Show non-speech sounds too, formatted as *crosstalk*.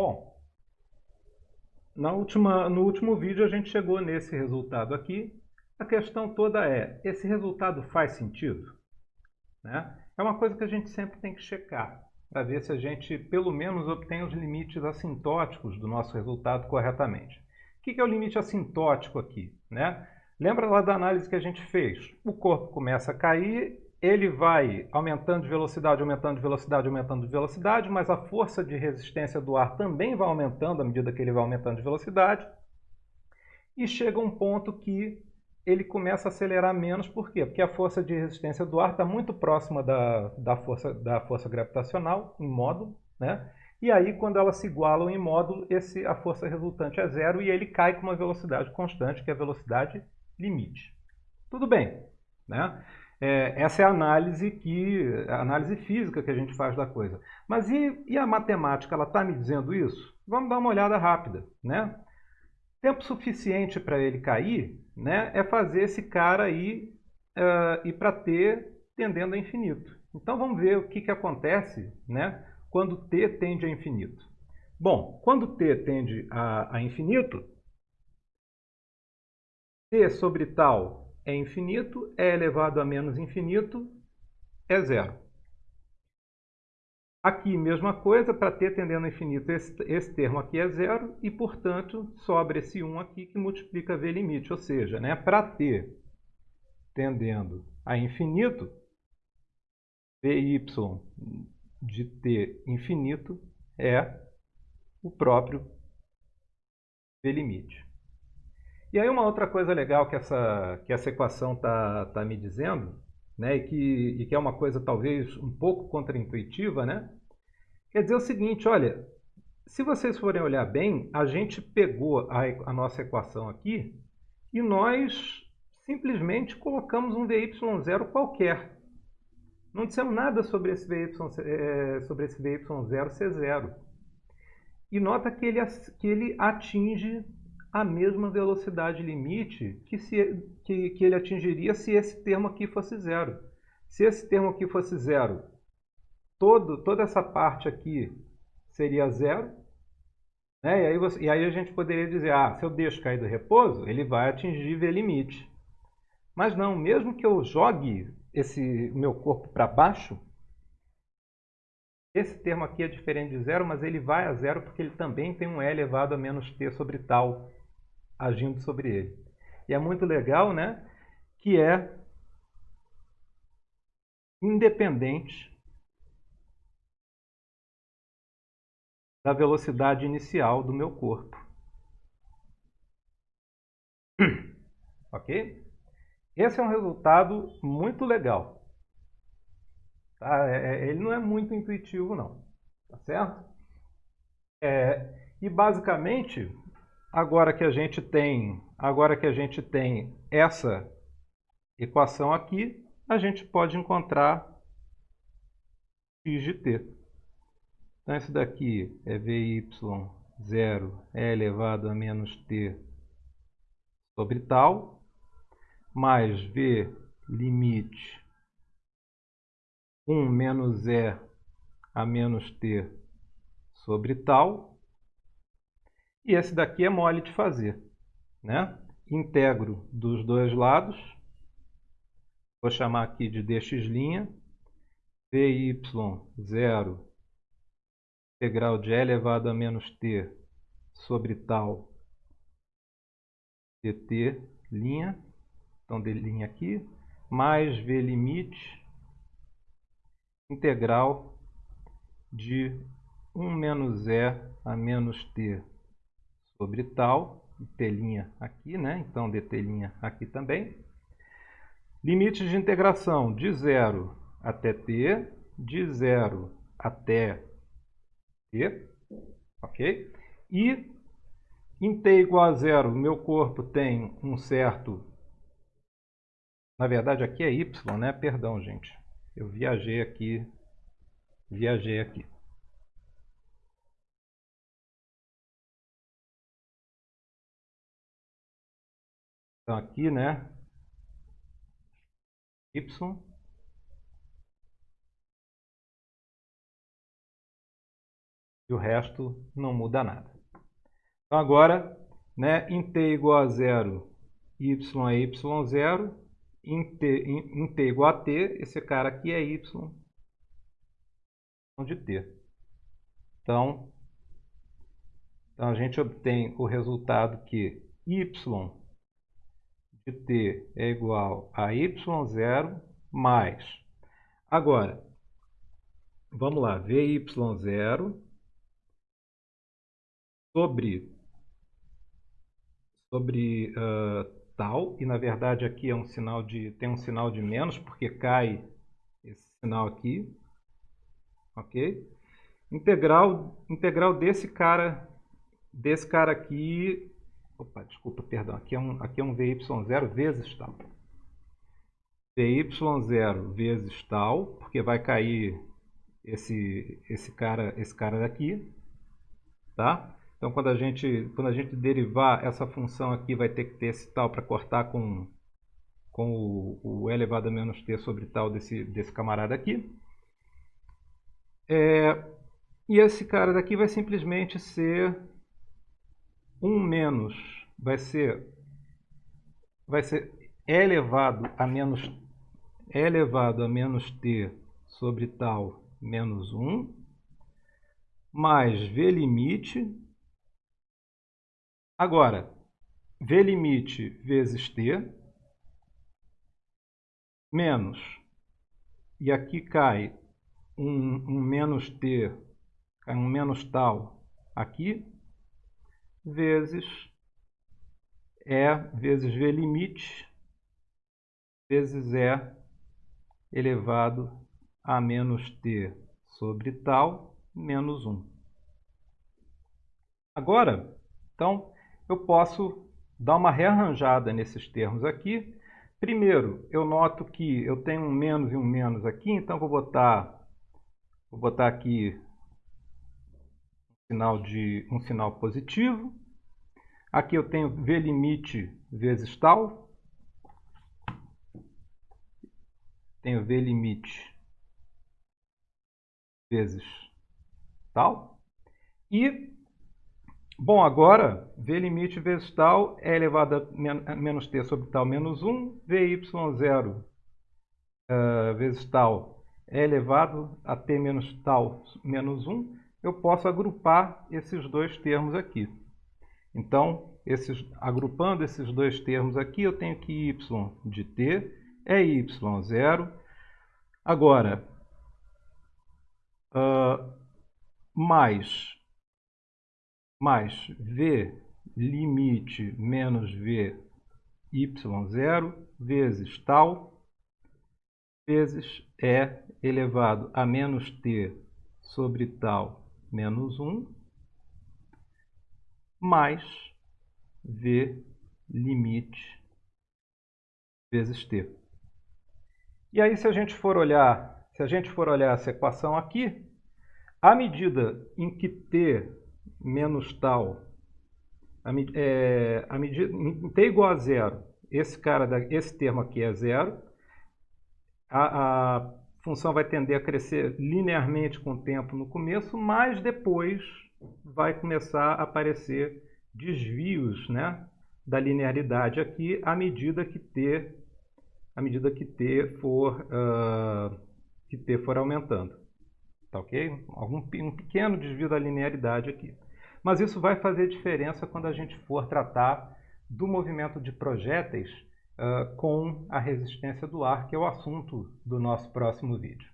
Bom, na última, no último vídeo a gente chegou nesse resultado aqui. A questão toda é, esse resultado faz sentido? Né? É uma coisa que a gente sempre tem que checar, para ver se a gente pelo menos obtém os limites assintóticos do nosso resultado corretamente. O que é o limite assintótico aqui? Né? Lembra lá da análise que a gente fez? O corpo começa a cair ele vai aumentando de velocidade, aumentando de velocidade, aumentando de velocidade, mas a força de resistência do ar também vai aumentando à medida que ele vai aumentando de velocidade. E chega um ponto que ele começa a acelerar menos, por quê? Porque a força de resistência do ar está muito próxima da, da, força, da força gravitacional em módulo, né? E aí, quando elas se igualam em módulo, esse, a força resultante é zero e ele cai com uma velocidade constante, que é a velocidade limite. Tudo bem, né? É, essa é a análise que a análise física que a gente faz da coisa. Mas e, e a matemática, ela está me dizendo isso? Vamos dar uma olhada rápida. Né? Tempo suficiente para ele cair né, é fazer esse cara aí uh, ir para t tendendo a infinito. Então vamos ver o que, que acontece né, quando t tende a infinito. Bom, quando t tende a, a infinito, t sobre tal é infinito, é elevado a menos infinito é zero. Aqui, mesma coisa, para t tendendo a infinito, esse, esse, termo aqui é zero e, portanto, sobra esse 1 aqui que multiplica v limite. Ou seja, né, para t tendendo a infinito, vy de t infinito é o próprio v limite. E aí uma outra coisa legal que essa, que essa equação está tá me dizendo, né, e, que, e que é uma coisa talvez um pouco contraintuitiva, né, quer dizer o seguinte, olha, se vocês forem olhar bem, a gente pegou a, a nossa equação aqui e nós simplesmente colocamos um VY0 qualquer. Não dissemos nada sobre esse, VY, é, sobre esse VY0 ser zero. E nota que ele, que ele atinge a mesma velocidade limite que, se, que, que ele atingiria se esse termo aqui fosse zero. Se esse termo aqui fosse zero, todo, toda essa parte aqui seria zero. Né? E, aí você, e aí a gente poderia dizer, ah, se eu deixo cair do repouso, ele vai atingir V limite. Mas não, mesmo que eu jogue esse meu corpo para baixo, esse termo aqui é diferente de zero, mas ele vai a zero porque ele também tem um E elevado a menos t sobre tal agindo sobre ele. E é muito legal, né? Que é independente da velocidade inicial do meu corpo. *clears throat* ok? Esse é um resultado muito legal. Tá? É, é, ele não é muito intuitivo, não. Tá certo? É, e basicamente, Agora que a gente tem, agora que a gente tem essa equação aqui, a gente pode encontrar x de t. Então, isso daqui é vy0 é elevado a menos t sobre tal, mais v limite 1 menos e a menos t sobre tal, e esse daqui é mole de fazer. Né? Integro dos dois lados. Vou chamar aqui de dx', vy0 integral de e elevado a menos t sobre tal dt linha, então d linha aqui, mais v limite integral de 1 menos e a menos t sobre tal, telinha aqui, né? Então, telinha aqui também. Limites de integração de 0 até t, de 0 até t, ok? E em t igual a zero, meu corpo tem um certo... Na verdade, aqui é y, né? Perdão, gente. Eu viajei aqui. Viajei aqui. Então aqui, né? Y. E o resto não muda nada. Então agora, né, em t igual a zero, y é y0, em t, em, em t igual a t, esse cara aqui é y de t. Então, então a gente obtém o resultado que y de t é igual a y0 mais. Agora, vamos lá, vy0 sobre, sobre uh, tal, e na verdade aqui é um sinal de, tem um sinal de menos, porque cai esse sinal aqui, ok? Integral, integral desse cara, desse cara aqui, opa, desculpa, perdão, aqui é um, aqui é um vy0 vezes tal. vy0 vezes tal, porque vai cair esse, esse, cara, esse cara daqui, tá? Então, quando a, gente, quando a gente derivar essa função aqui, vai ter que ter esse tal para cortar com, com o, o, elevado a menos t sobre tal desse, desse camarada aqui. É, e esse cara daqui vai simplesmente ser 1 menos, vai ser, vai ser e elevado a menos, e elevado a menos t sobre tal menos 1, mais v limite. Agora, v limite vezes t, menos, e aqui cai um, um menos t cai um menos tal aqui, vezes E vezes V limite, vezes E elevado a menos T sobre tal, menos 1. Agora, então, eu posso dar uma rearranjada nesses termos aqui. Primeiro, eu noto que eu tenho um menos e um menos aqui, então vou botar, vou botar aqui sinal de um sinal positivo. Aqui eu tenho v limite vezes tal. Tenho v limite vezes tal. E, bom, agora, v limite vezes tal é elevado a menos t sobre tal menos 1. Vy0 uh, vezes tal é elevado a t menos tal menos 1 eu posso agrupar esses dois termos aqui. Então, esses, agrupando esses dois termos aqui, eu tenho que y de t é y0. Agora, uh, mais, mais v limite menos v y0 vezes tal, vezes e elevado a menos t sobre tal menos 1 mais v limite vezes t. E aí se a gente for olhar, se a gente for olhar essa equação aqui, à medida em que t menos tal, a, é, a medida, em t igual a zero, esse cara, esse termo aqui é zero, a, a função vai tender a crescer linearmente com o tempo no começo, mas depois vai começar a aparecer desvios né, da linearidade aqui à medida que t, à medida que t for, uh, que t for aumentando. Tá ok? Algum, um pequeno desvio da linearidade aqui. Mas isso vai fazer diferença quando a gente for tratar do movimento de projéteis uh, com a resistência do ar, que é o assunto do nosso próximo vídeo.